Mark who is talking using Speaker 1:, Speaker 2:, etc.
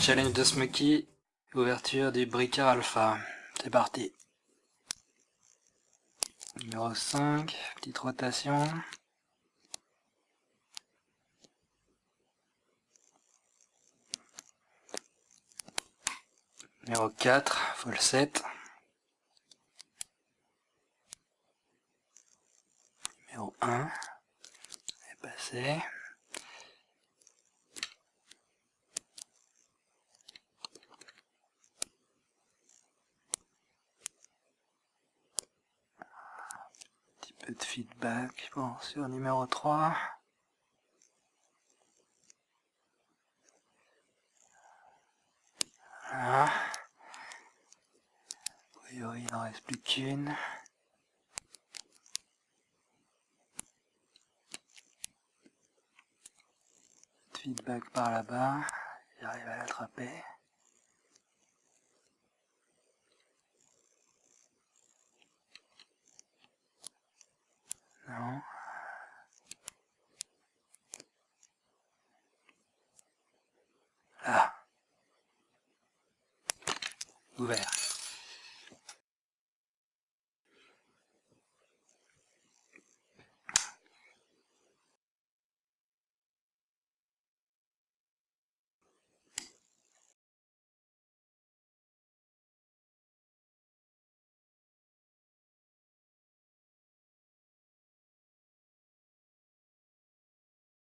Speaker 1: challenge de Smoky, ouverture du Bricard Alpha. C'est parti. Numéro 5, petite rotation. Numéro 4, full 7. Numéro 1, est passé. De feedback bon, sur numéro 3. Voilà. Il n'en reste plus qu'une. Feedback par là-bas, j'arrive à l'attraper. Ah. Ouvert.